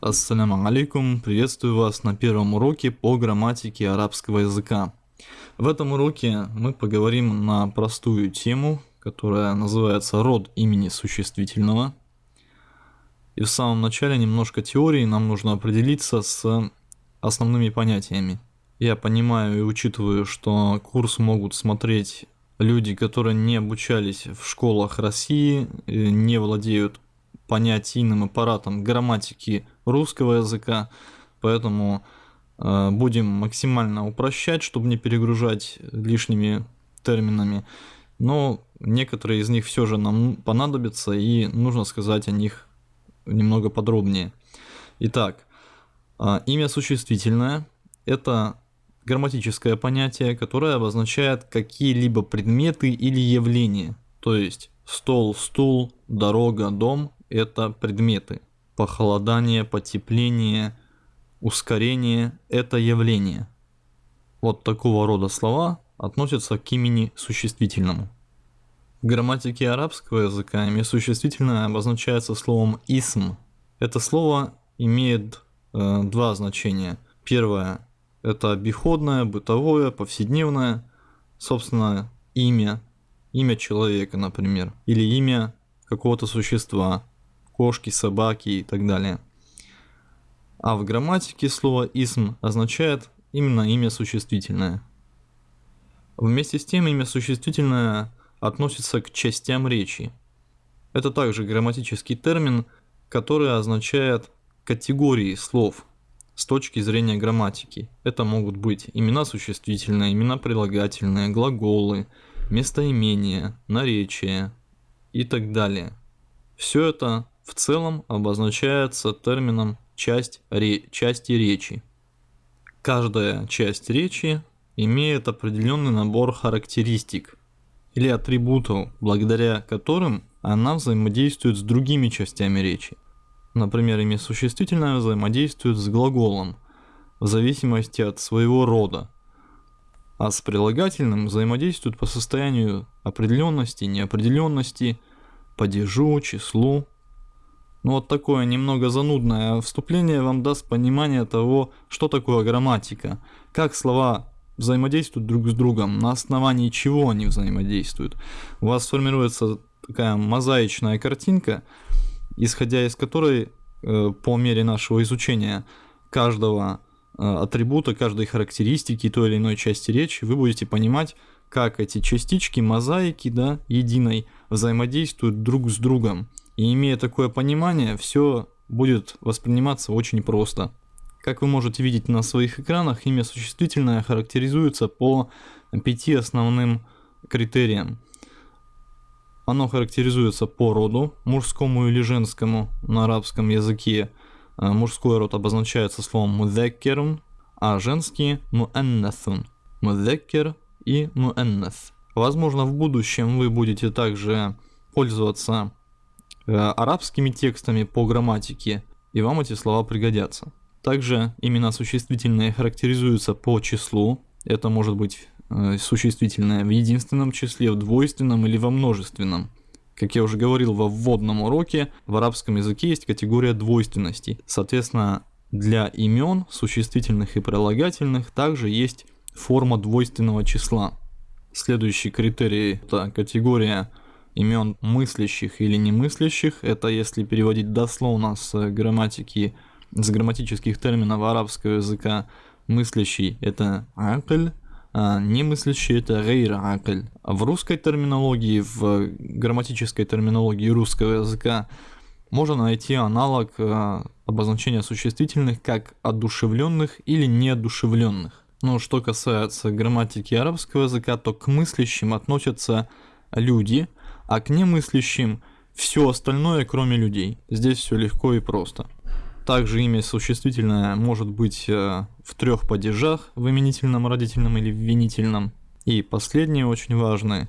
Ассаляму алейкум, приветствую вас на первом уроке по грамматике арабского языка. В этом уроке мы поговорим на простую тему, которая называется род имени существительного. И в самом начале немножко теории, нам нужно определиться с основными понятиями. Я понимаю и учитываю, что курс могут смотреть люди, которые не обучались в школах России, не владеют понятийным аппаратом грамматики русского языка, поэтому э, будем максимально упрощать, чтобы не перегружать лишними терминами. Но некоторые из них все же нам понадобятся, и нужно сказать о них немного подробнее. Итак, э, имя существительное – это грамматическое понятие, которое обозначает какие-либо предметы или явления. То есть стол, стул, дорога, дом – это предметы. Похолодание, потепление, ускорение – это явление. Вот такого рода слова относятся к имени существительному. В грамматике арабского языка имя существительное обозначается словом «исм». Это слово имеет э, два значения. Первое – это обиходное, бытовое, повседневное, собственно, имя, имя человека, например, или имя какого-то существа, кошки, собаки и так далее. А в грамматике слово «исм» означает именно имя существительное. Вместе с тем имя существительное относится к частям речи. Это также грамматический термин, который означает категории слов с точки зрения грамматики. Это могут быть имена существительные, имена прилагательные, глаголы, местоимения, наречия и так далее. Все это в целом обозначается термином часть ре, части речи. Каждая часть речи имеет определенный набор характеристик или атрибутов, благодаря которым она взаимодействует с другими частями речи. Например, имя существительное взаимодействует с глаголом в зависимости от своего рода, а с прилагательным взаимодействует по состоянию определенности, неопределенности, падежу, числу ну вот такое немного занудное вступление вам даст понимание того, что такое грамматика, как слова взаимодействуют друг с другом, на основании чего они взаимодействуют. У вас сформируется такая мозаичная картинка, исходя из которой э, по мере нашего изучения каждого э, атрибута, каждой характеристики той или иной части речи, вы будете понимать, как эти частички мозаики да, единой взаимодействуют друг с другом. И имея такое понимание, все будет восприниматься очень просто. Как вы можете видеть на своих экранах, имя существительное характеризуется по пяти основным критериям. Оно характеризуется по роду, мужскому или женскому на арабском языке. Э, мужской род обозначается словом мудеккерун, а женский муэннасун. Мудеккер и муэннас. Возможно, в будущем вы будете также пользоваться арабскими текстами по грамматике, и вам эти слова пригодятся. Также имена существительные характеризуются по числу. Это может быть э, существительное в единственном числе, в двойственном или во множественном. Как я уже говорил во вводном уроке, в арабском языке есть категория двойственности. Соответственно, для имен, существительных и прилагательных, также есть форма двойственного числа. Следующий критерий – это категория имен мыслящих или немыслящих. Это если переводить дословно с грамматики, с грамматических терминов арабского языка. Мыслящий это акль, а немыслящий это гейр акль. В русской терминологии, в грамматической терминологии русского языка можно найти аналог а, обозначения существительных как одушевленных или неодушевленных. Но что касается грамматики арабского языка, то к мыслящим относятся люди, а к немыслящим все остальное, кроме людей. Здесь все легко и просто. Также имя существительное может быть э, в трех падежах, в именительном, родительном или в винительном. И последний очень важный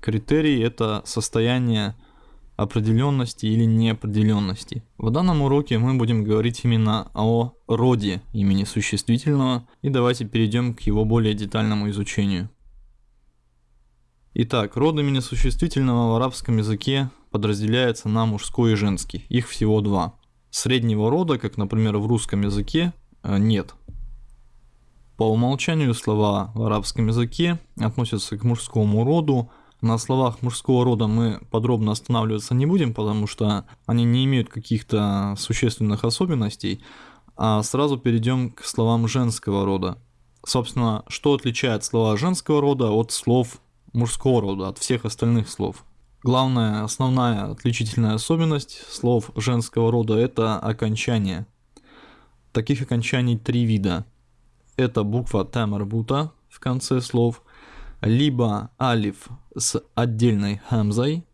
критерий – это состояние определенности или неопределенности. В данном уроке мы будем говорить именно о роде имени существительного, и давайте перейдем к его более детальному изучению. Итак, род имени существительного в арабском языке подразделяется на мужской и женский. Их всего два. среднего рода, как, например, в русском языке, э, нет. По умолчанию слова в арабском языке относятся к мужскому роду. На словах мужского рода мы подробно останавливаться не будем, потому что они не имеют каких-то существенных особенностей, а сразу перейдем к словам женского рода. Собственно, что отличает слова женского рода от слов мужского рода, от всех остальных слов? Главная, основная отличительная особенность слов женского рода – это окончание. Таких окончаний три вида – это буква тамарбута в конце слов, либо алиф с отдельной хамзой,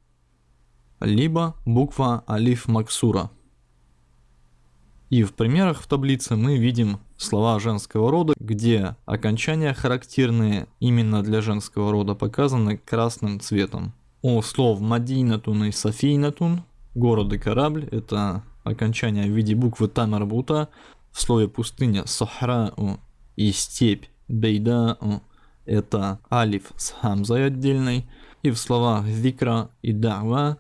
либо буква алиф максура. И в примерах в таблице мы видим слова женского рода, где окончания, характерные именно для женского рода, показаны красным цветом. У слов Мадинатун и Софийнатун, город и корабль, это окончание в виде буквы Тамарбута, в слове пустыня Сахрау и степь бейда это алиф с хамзой отдельной, и в словах викра и дава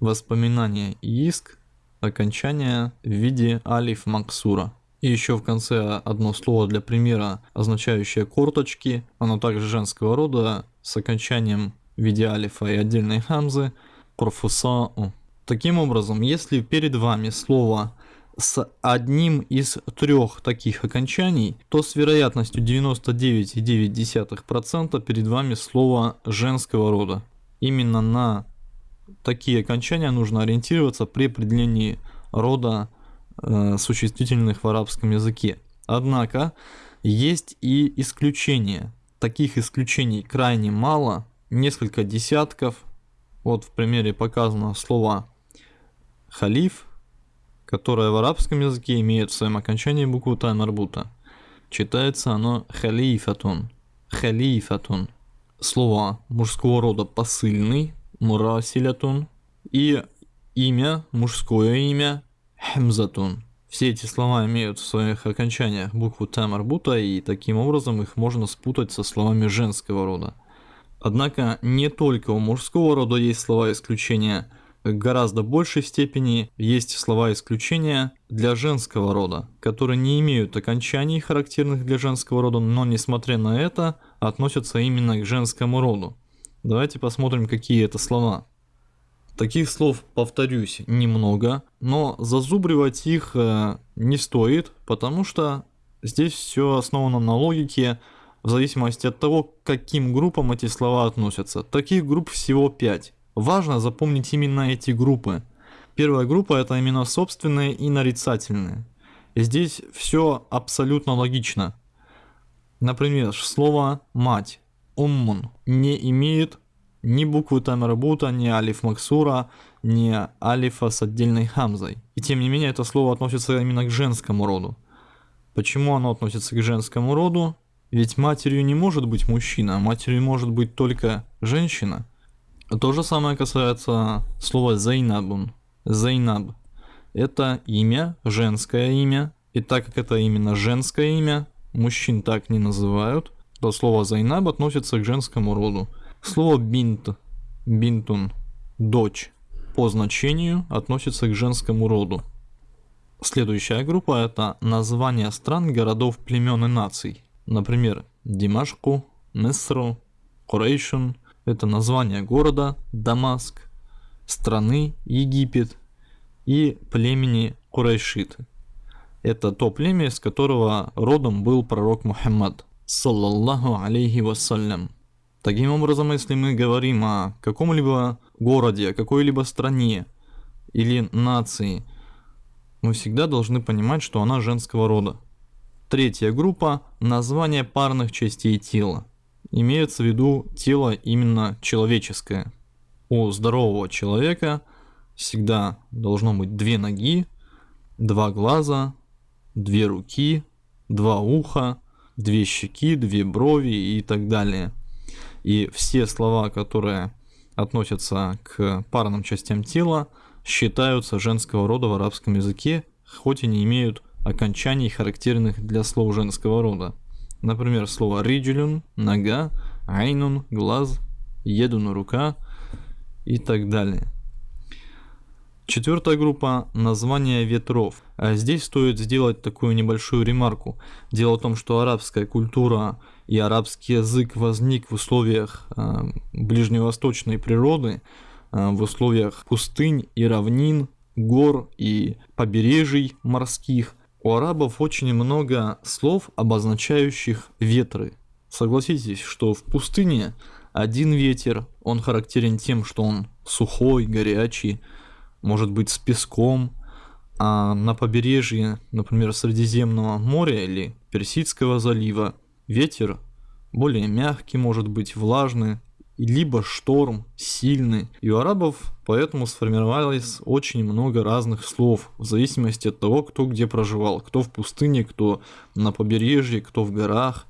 воспоминание и иск окончание в виде алиф максура. И еще в конце одно слово для примера, означающее корточки, оно также женского рода, с окончанием в виде алифа и отдельной хамзы, корфуса. Таким образом, если перед вами слово с одним из трех таких окончаний, то с вероятностью 99,9% перед вами слово женского рода. Именно на такие окончания нужно ориентироваться при определении рода э, существительных в арабском языке. Однако есть и исключения. Таких исключений крайне мало, несколько десятков. Вот в примере показано слово халиф, которое в арабском языке имеет в своем окончании букву та марбута. Читается оно халифатун. Халифатун. Слово мужского рода посыльный, мурасилятун. И имя, мужское имя, хемзатун. Все эти слова имеют в своих окончаниях букву Т и таким образом их можно спутать со словами женского рода. Однако не только у мужского рода есть слова исключения – гораздо большей степени есть слова исключения для женского рода, которые не имеют окончаний, характерных для женского рода, но несмотря на это, относятся именно к женскому роду. Давайте посмотрим, какие это слова. Таких слов, повторюсь, немного, но зазубривать их э, не стоит, потому что здесь все основано на логике, в зависимости от того, к каким группам эти слова относятся. Таких групп всего 5. Важно запомнить именно эти группы. Первая группа это именно собственные и нарицательные. И здесь все абсолютно логично. Например, слово «мать» «уммун» не имеет ни буквы Тамербута, ни алиф Максура, ни алифа с отдельной хамзой. И тем не менее это слово относится именно к женскому роду. Почему оно относится к женскому роду? Ведь матерью не может быть мужчина, матерью может быть только женщина. То же самое касается слова Зайнабун. Зайнаб. Это имя, женское имя. И так как это именно женское имя, мужчин так не называют, то слово Зайнаб относится к женскому роду. Слово بنت, بنتٌ, дочь, по значению относится к женскому роду. Следующая группа это названия стран, городов, племен и наций. Например, Димашку, Мисру, Курейшун, это название города Дамаск, страны Египет и племени Курайшиты. Это то племя, из которого родом был пророк Мухаммад, саллаллаху алейхи вассалям. Таким образом, если мы говорим о каком-либо городе, какой-либо стране или нации, мы всегда должны понимать, что она женского рода. Третья группа – название парных частей тела имеется в виду тело именно человеческое. У здорового человека всегда должно быть две ноги, два глаза, две руки, два уха, две щеки, две брови и так далее. И все слова, которые относятся к парным частям тела, считаются женского рода в арабском языке, хоть и не имеют окончаний, характерных для слов женского рода. Например, слово риджелюн – нога, айнун – глаз, едун – рука и так далее. Четвертая группа – названия ветров. А здесь стоит сделать такую небольшую ремарку. Дело в том, что арабская культура и арабский язык возник в условиях э, ближневосточной природы, э, в условиях пустынь и равнин, гор и побережий морских. У арабов очень много слов, обозначающих ветры. Согласитесь, что в пустыне один ветер, он характерен тем, что он сухой, горячий, может быть с песком, а на побережье, например, Средиземного моря или Персидского залива, ветер более мягкий, может быть влажный, либо шторм сильный. И у арабов поэтому сформировалось очень много разных слов, в зависимости от того, кто где проживал. Кто в пустыне, кто на побережье, кто в горах.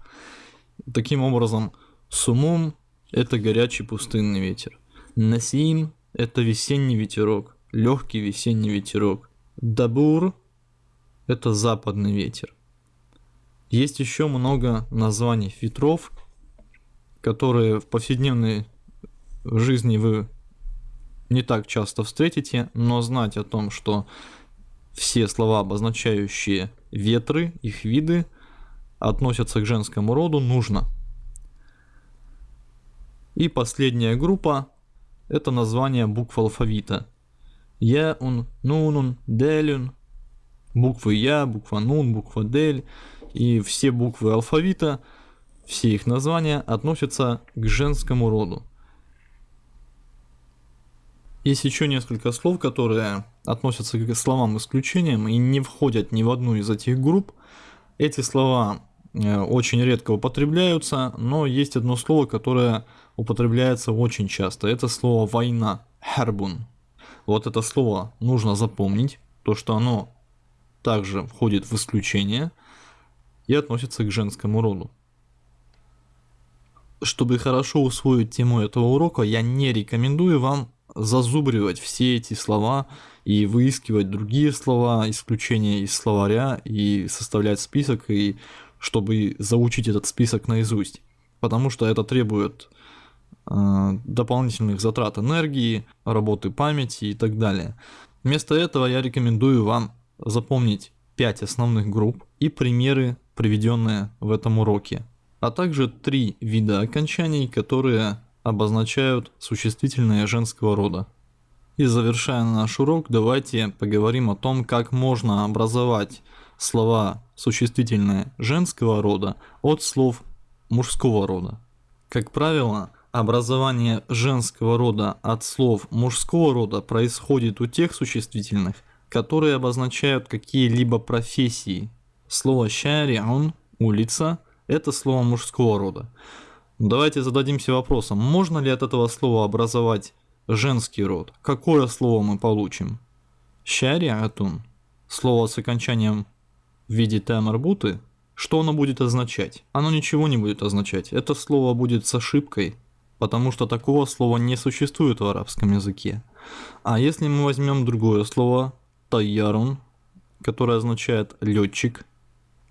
Таким образом, сумум – это горячий пустынный ветер. Насим – это весенний ветерок легкий весенний ветерок. Дабур – это западный ветер. Есть еще много названий ветров, которые в повседневной жизни вы не так часто встретите, но знать о том, что все слова, обозначающие ветры, их виды, относятся к женскому роду, нужно. И последняя группа – это название букв алфавита – Яун, Нунун, Делюн, буквы Я, буква Нун, буква Дель и все буквы алфавита, все их названия относятся к женскому роду. Есть еще несколько слов, которые относятся к словам исключением и не входят ни в одну из этих групп. Эти слова э, очень редко употребляются, но есть одно слово, которое употребляется очень часто. Это слово «война» – «харбун». Вот это слово нужно запомнить, то что оно также входит в исключение и относится к женскому роду. Чтобы хорошо усвоить тему этого урока, я не рекомендую вам зазубривать все эти слова и выискивать другие слова, исключения из словаря и составлять список, и чтобы заучить этот список наизусть. Потому что это требует дополнительных затрат энергии, работы памяти и так далее. Вместо этого я рекомендую вам запомнить 5 основных групп и примеры, приведенные в этом уроке, а также три вида окончаний, которые обозначают существительное женского рода. И завершая наш урок, давайте поговорим о том, как можно образовать слова существительное женского рода от слов мужского рода. Как правило, Образование женского рода от слов мужского рода происходит у тех существительных, которые обозначают какие-либо профессии. Слово «шариун» – «улица» – это слово мужского рода. Давайте зададимся вопросом, можно ли от этого слова образовать женский род? Какое слово мы получим? «Шариатун» – слово с окончанием в виде тамарбуты, что оно будет означать? Оно ничего не будет означать. Это слово будет с ошибкой – потому что такого слова не существует в арабском языке. А если мы возьмем другое слово «тайярун», которое означает летчик.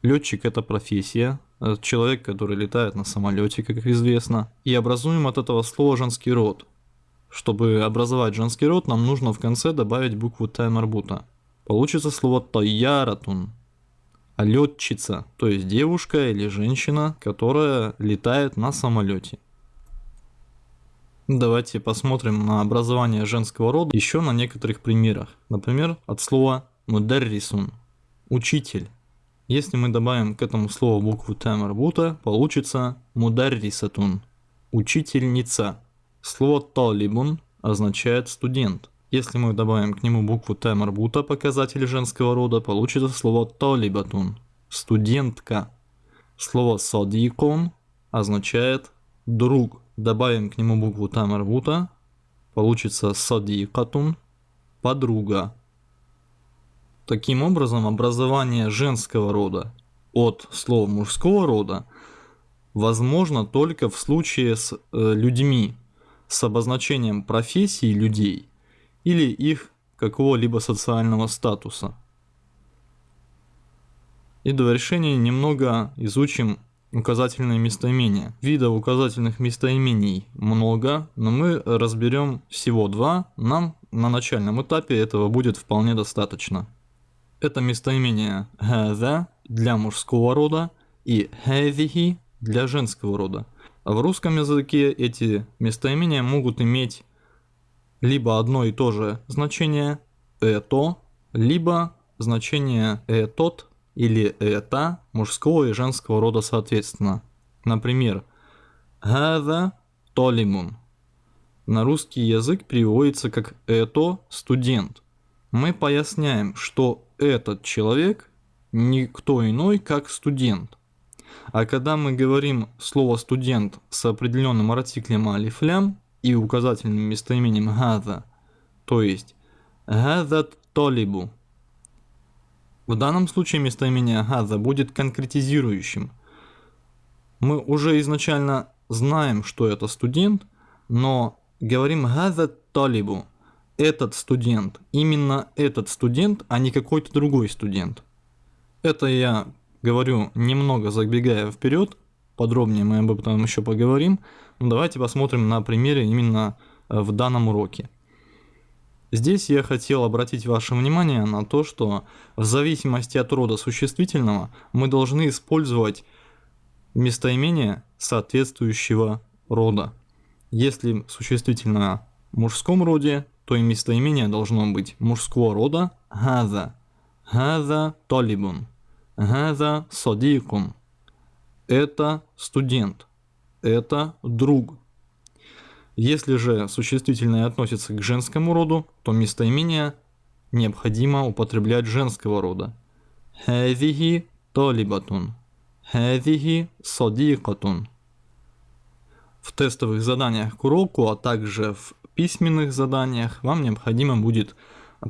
Летчик это профессия, человек, который летает на самолете, как известно. И образуем от этого слова женский род. Чтобы образовать женский род, нам нужно в конце добавить букву Т марбута. Получится слово тайяратун. А летчица, то есть девушка или женщина, которая летает на самолете. Давайте посмотрим на образование женского рода еще на некоторых примерах. Например, от слова мударрисун – учитель. Если мы добавим к этому слову букву Т получится мударрисатун – учительница. Слово талибун означает студент. Если мы добавим к нему букву Т показатель женского рода, получится слово талибатун – студентка. Слово садикон означает друг добавим к нему букву тамарбута, получится садикатун, подруга. Таким образом, образование женского рода от слова мужского рода возможно только в случае с э, людьми с обозначением профессий людей или их какого-либо социального статуса. И до решения немного изучим указательные местоимения. Видов указательных местоимений много, но мы разберем всего два. Нам на начальном этапе этого будет вполне достаточно. Это местоимение «hada» для мужского рода и «hadhihi» для женского рода. В русском языке эти местоимения могут иметь либо одно и то же значение «это», либо значение «этот» или «это» мужского и женского рода соответственно. Например, «Хаза толимун» на русский язык переводится как «это студент». Мы поясняем, что этот человек никто иной, как студент. А когда мы говорим слово «студент» с определенным артиклем алифлям и указательным местоимением «газа», то есть «газат толибу», в данном случае местоимение «газа» будет конкретизирующим. Мы уже изначально знаем, что это студент, но говорим «газа толибу», этот студент, именно этот студент, а не какой-то другой студент. Это я говорю немного забегая вперед, подробнее мы об этом еще поговорим, но давайте посмотрим на примере именно э, в данном уроке. Здесь я хотел обратить ваше внимание на то, что в зависимости от рода существительного мы должны использовать местоимение соответствующего рода. Если существительное в мужском роде, то и местоимение должно быть мужского рода «газа». «Газа толибун». «Газа садикун». Это студент. Это друг. Если же существительное относится к женскому роду, то местоимение необходимо употреблять женского рода. «Хазихи толибатун». «Хазихи садикатун». В тестовых заданиях к уроку, а также в письменных заданиях вам необходимо будет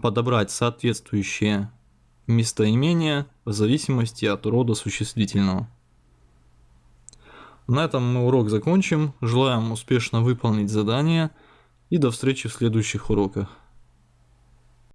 подобрать соответствующие местоимения в зависимости от рода существительного. На этом мы урок закончим. Желаем успешно выполнить задание и до встречи в следующих уроках.